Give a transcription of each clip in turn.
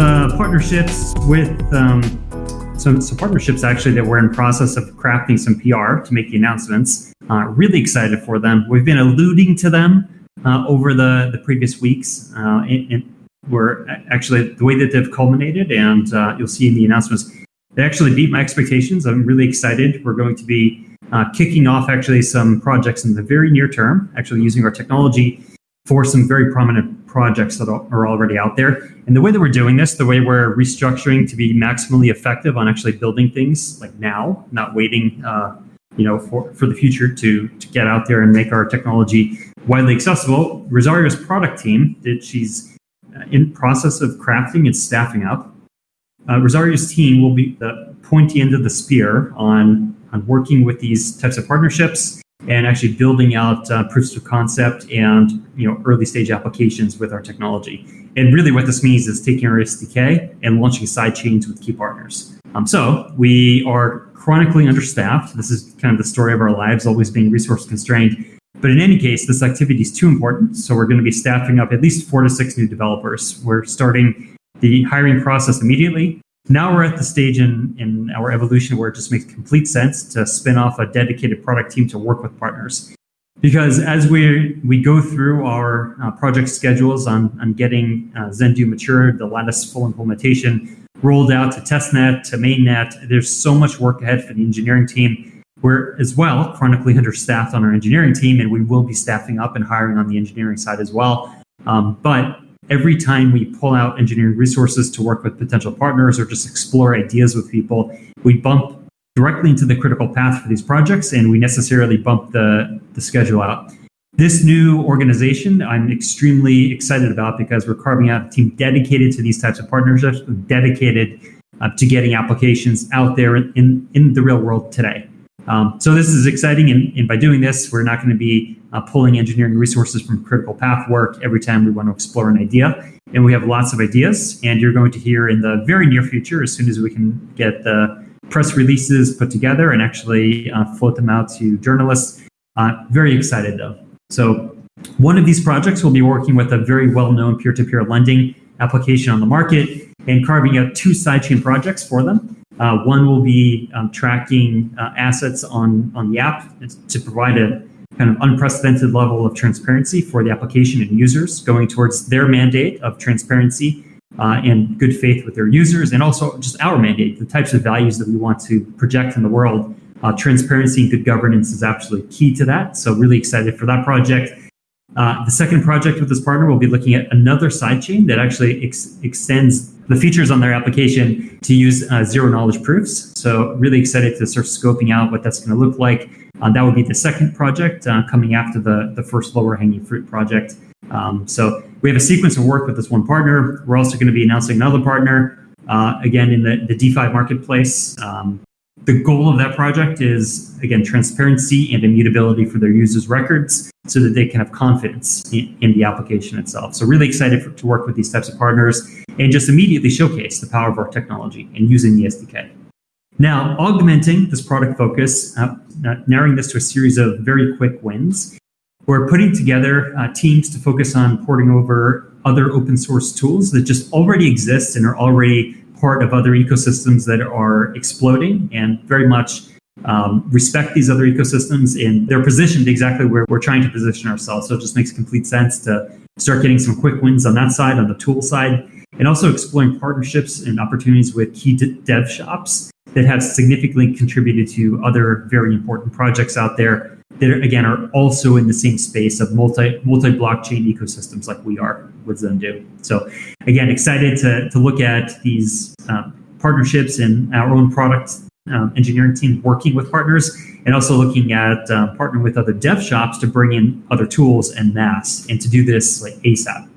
uh, partnerships with um, some, some partnerships actually that we're in process of crafting some PR to make the announcements. Uh, really excited for them. We've been alluding to them uh, over the, the previous weeks. Uh, and, and, we're actually the way that they've culminated, and uh, you'll see in the announcements, they actually beat my expectations. I'm really excited. We're going to be uh, kicking off actually some projects in the very near term, actually using our technology for some very prominent projects that are already out there. And the way that we're doing this, the way we're restructuring to be maximally effective on actually building things like now, not waiting, uh, you know, for, for the future to, to get out there and make our technology widely accessible. Rosario's product team, that she's uh, in process of crafting and staffing up. Uh, Rosario's team will be the pointy end of the spear on, on working with these types of partnerships and actually building out uh, proofs of concept and you know early stage applications with our technology. And really, what this means is taking our SDK and launching side chains with key partners. Um, so we are chronically understaffed. This is kind of the story of our lives, always being resource constrained. But in any case, this activity is too important. So we're going to be staffing up at least four to six new developers. We're starting the hiring process immediately. Now we're at the stage in, in our evolution where it just makes complete sense to spin off a dedicated product team to work with partners. Because as we we go through our uh, project schedules on, on getting uh, Zendoo matured, the Latus full implementation rolled out to testnet, to mainnet, there's so much work ahead for the engineering team. We're as well chronically understaffed on our engineering team, and we will be staffing up and hiring on the engineering side as well. Um, but every time we pull out engineering resources to work with potential partners or just explore ideas with people, we bump directly into the critical path for these projects and we necessarily bump the, the schedule out. This new organization, I'm extremely excited about because we're carving out a team dedicated to these types of partnerships, dedicated uh, to getting applications out there in, in the real world today. Um, so this is exciting, and, and, by doing this, we're not going to be uh, pulling engineering resources from critical path work every time we want to explore an idea. And we have lots of ideas, and you're going to hear in the very near future, as soon as we can get the press releases put together and actually uh, float them out to journalists. Uh, very excited though. So one of these projects will be working with a very well-known peer-to-peer lending application on the market and carving out two sidechain projects for them. Uh, one will be um, tracking uh, assets on, on the app to provide a kind of unprecedented level of transparency for the application and users, going towards their mandate of transparency uh, and good faith with their users, and also just our mandate, the types of values that we want to project in the world. Uh, transparency and good governance is absolutely key to that. So really excited for that project. Uh, the second project with this partner we'll be looking at another sidechain that actually ex extends the features on their application to use uh, zero knowledge proofs. So really excited to start scoping out what that's going to look like. Uh, that would be the second project uh, coming after the, the first lower hanging fruit project. Um, so we have a sequence of work with this one partner. We're also going to be announcing another partner, uh, again, in the, the DeFi marketplace. Um, the goal of that project is, again, transparency and immutability for their users' records so that they can have confidence in, in the application itself. So really excited for, to work with these types of partners and just immediately showcase the power of our technology and using the SDK. Now, augmenting this product focus, uh, narrowing this to a series of very quick wins, we're putting together uh, teams to focus on porting over other open source tools that just already exist and are already part of other ecosystems that are exploding and very much um, respect these other ecosystems and they're positioned exactly where we're trying to position ourselves. So it just makes complete sense to start getting some quick wins on that side, on the tool side, and also exploring partnerships and opportunities with key dev shops that have significantly contributed to other very important projects out there that again are also in the same space of multi multi blockchain ecosystems like we are with Zendoo. So again, excited to to look at these um, partnerships and our own product um, engineering team working with partners, and also looking at uh, partnering with other dev shops to bring in other tools and mass, and to do this like ASAP.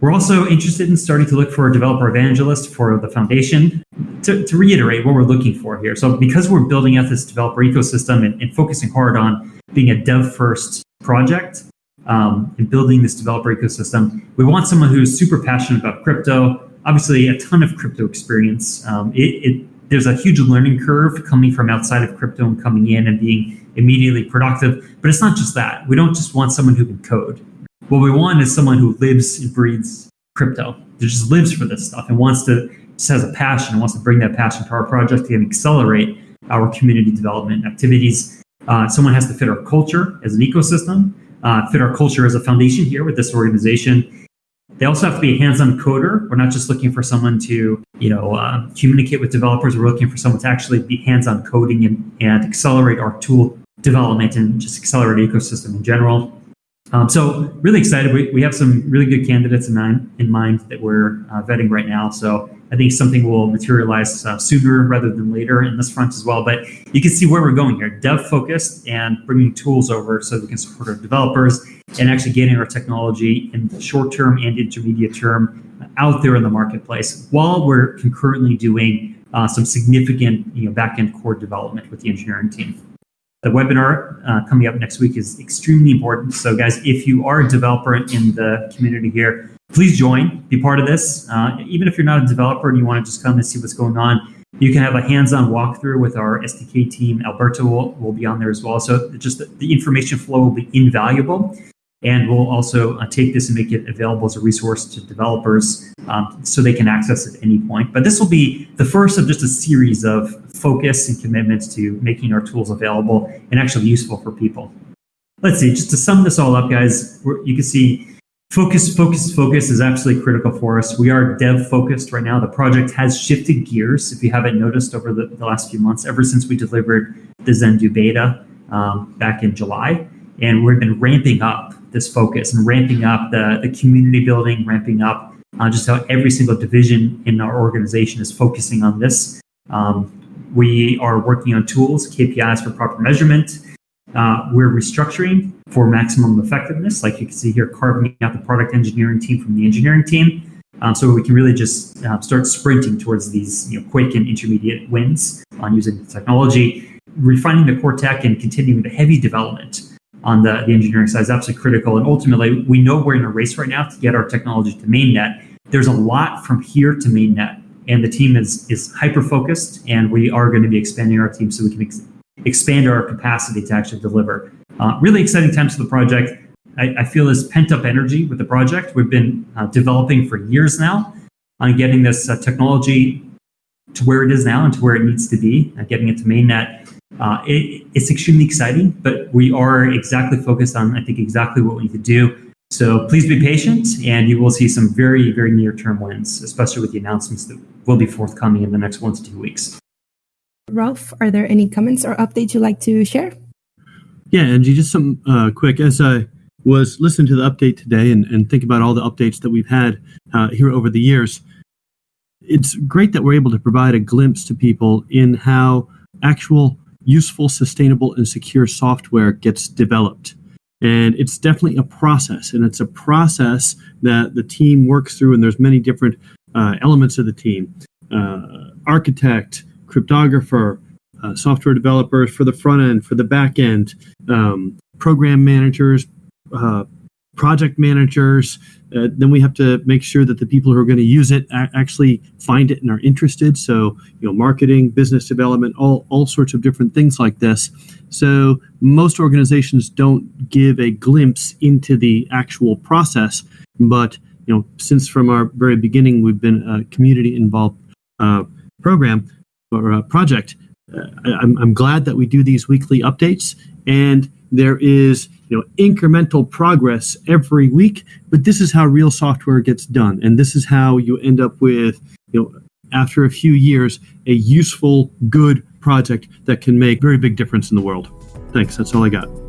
We're also interested in starting to look for a developer evangelist for the foundation. To, to reiterate what we're looking for here. So because we're building out this developer ecosystem and, and focusing hard on being a dev first project um, and building this developer ecosystem, we want someone who's super passionate about crypto, obviously a ton of crypto experience. Um, it, it, there's a huge learning curve coming from outside of crypto and coming in and being immediately productive. But it's not just that. We don't just want someone who can code what we want is someone who lives and breathes crypto. That just lives for this stuff and wants to just has a passion and wants to bring that passion to our project and accelerate our community development activities. Uh, someone has to fit our culture as an ecosystem, uh, fit our culture as a foundation here with this organization. They also have to be a hands-on coder. We're not just looking for someone to, you know, uh, communicate with developers. We're looking for someone to actually be hands-on coding and, and accelerate our tool development and just accelerate ecosystem in general. Um, so really excited. We, we have some really good candidates in mind, in mind that we're uh, vetting right now. So I think something will materialize uh, sooner rather than later in this front as well. But you can see where we're going here: dev focused and bringing tools over so we can support our developers and actually getting our technology in the short term and intermediate term out there in the marketplace while we're concurrently doing uh, some significant you know back end core development with the engineering team. The webinar uh, coming up next week is extremely important. So, guys, if you are a developer in the community here, please join, be part of this. Uh, even if you're not a developer and you want to just come and see what's going on, you can have a hands-on walkthrough with our SDK team. Alberto will, will be on there as well. So just the, the information flow will be invaluable. And we'll also uh, take this and make it available as a resource to developers um, so they can access it at any point. But this will be the first of just a series of focus and commitments to making our tools available and actually useful for people. Let's see, just to sum this all up, guys, you can see focus, focus, focus is absolutely critical for us. We are dev focused right now. The project has shifted gears, if you haven't noticed over the, the last few months, ever since we delivered the Zendoo beta um, back in July. And we've been ramping up this focus and ramping up the, the community building, ramping up uh, just how every single division in our organization is focusing on this. Um, we are working on tools, KPIs for proper measurement. Uh, we're restructuring for maximum effectiveness, like you can see here, carving out the product engineering team from the engineering team. Um, so we can really just uh, start sprinting towards these you know, quick and intermediate wins on using the technology, refining the core tech and continuing the heavy development on the, the engineering side is absolutely critical. And ultimately, we know we're in a race right now to get our technology to mainnet. There's a lot from here to mainnet, and the team is is hyper focused, and we are going to be expanding our team so we can ex- expand our capacity to actually deliver. Uh, really exciting times for the project. I, I feel this pent up energy with the project. We've been uh, developing for years now on getting this uh, technology to where it is now and to where it needs to be, uh, getting it to mainnet. Uh, it, it's extremely exciting, but we are exactly focused on, I think, exactly what we need to do. So please be patient, and you will see some very, very near term wins, especially with the announcements that will be forthcoming in the next one to two weeks. Ralph, are there any comments or updates you'd like to share? Yeah, Angie, just some uh, quick. As I was listening to the update today and, and think about all the updates that we've had uh, here over the years, it's great that we're able to provide a glimpse to people in how actual useful, sustainable, and secure software gets developed. And it's definitely a process, and it's a process that the team works through, and there's many different uh, elements of the team. Uh, architect, cryptographer, uh, software developers for the front end, for the back end, um, program managers, uh, project managers. Uh, then we have to make sure that the people who are going to use it actually find it and are interested. So, you know, marketing, business development, all, all sorts of different things like this. So, most organizations don't give a glimpse into the actual process. But, you know, since from our very beginning we've been a community involved uh, program or project, uh, I'm, I'm glad that we do these weekly updates. And there is you know incremental progress every week but this is how real software gets done. And this is how you end up with you know after a few years a useful good project that can make very big difference in the world. Thanks. That's all i got